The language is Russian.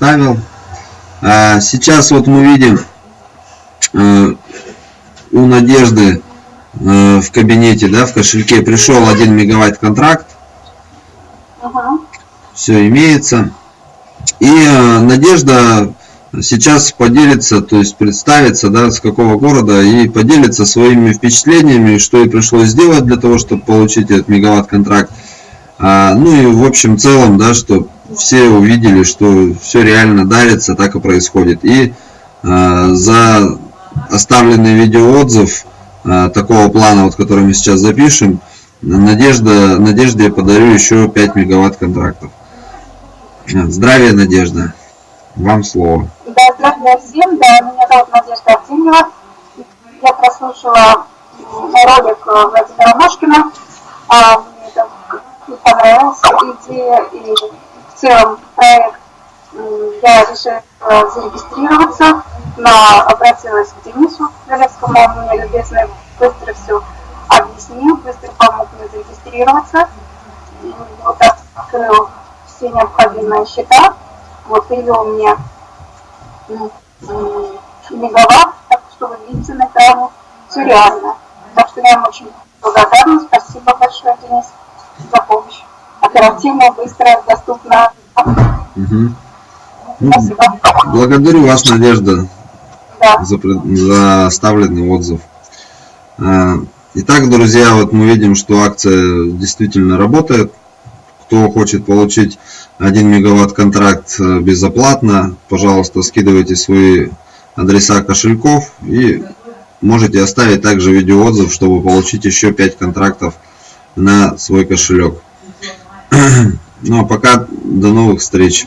ставил. А сейчас вот мы видим э, у Надежды э, в кабинете, да, в кошельке пришел 1 мегаватт контракт. Угу. Все имеется. И э, Надежда сейчас поделится, то есть представится, да, с какого города, и поделится своими впечатлениями, что ей пришлось сделать для того, чтобы получить этот мегаватт-контракт. А, ну и в общем целом, да, что все увидели, что все реально дарится, так и происходит. И а, за оставленный видеоотзыв а, такого плана, вот, который мы сейчас запишем, Надежда, Надежде я подарю еще 5 мегаватт контрактов. Здравия, Надежда. Вам слово. Да, здравствуйте всем. Да, меня зовут Надежда Артемьева. Я прослушала ролик э, Владимира Машкина. А, мне это понравилась идея и целом проект. Я решила зарегистрироваться, но обратилась к Денису Залевскому, он мне любезно быстро все объяснил, быстро помог мне зарегистрироваться. Вот открыл все необходимые счета вот привел мне мегаватт, так что вы видите на экране, все реально. Так что я вам очень благодарна, спасибо большое, Денис, за помощь. Оперативно, быстро, доступно. Угу. Спасибо. Благодарю вас, Надежда, Да. за, за оставленный отзыв. А, Итак, друзья, вот мы видим, что акция действительно работает. Кто хочет получить 1 мегаватт контракт э, безоплатно, пожалуйста, скидывайте свои адреса кошельков и можете оставить также видеоотзыв, чтобы получить еще 5 контрактов на свой кошелек. Ну а пока до новых встреч.